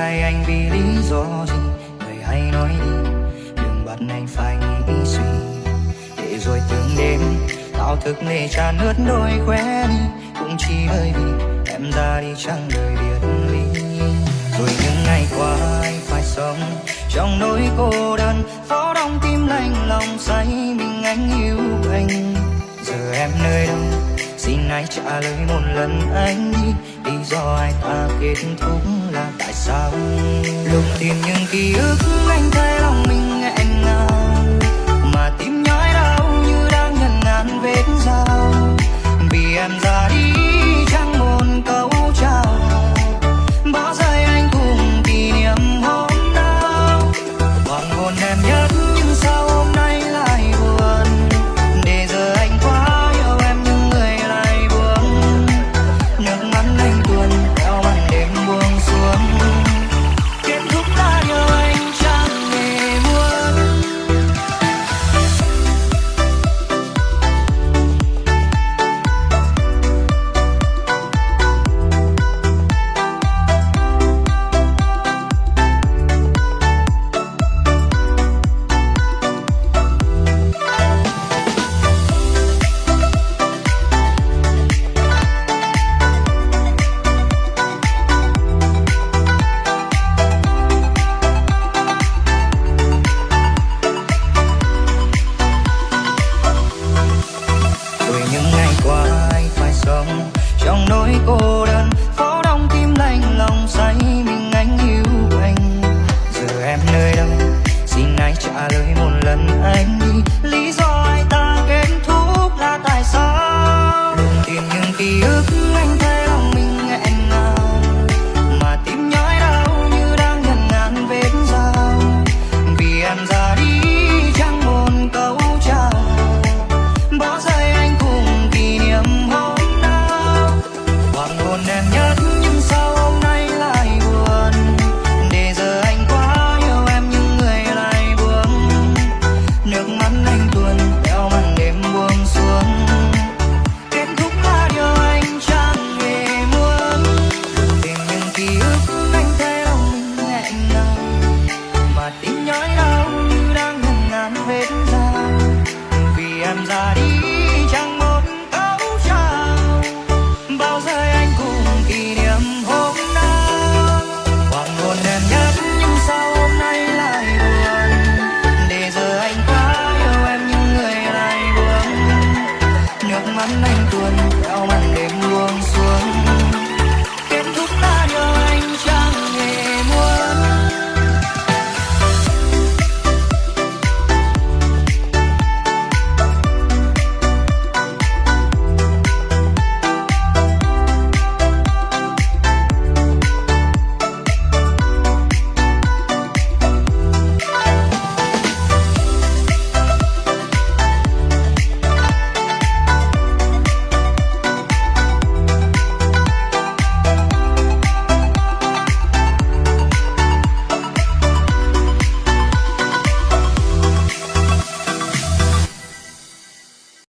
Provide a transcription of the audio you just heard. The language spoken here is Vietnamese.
anh vì lý do gì? Người hãy nói đi, đừng bắt anh phải nghĩ suy. Để rồi từng đêm tao thức nề tràn ướt đôi khóe đi. Cũng chỉ bởi vì em ra đi chẳng đời biệt ly. Rồi những ngày qua, anh phải sống trong nỗi cô đơn. Phó đong tim lạnh lòng say mình anh yêu anh. Giờ em nơi hãy trả lời một lần anh? Đi lý do ai ta kết thúc là tại sao? Lúc tìm những ký ức rồi những ngày qua anh phải sống. Trong nỗi cô đơn phố đong tim lạnh lòng say.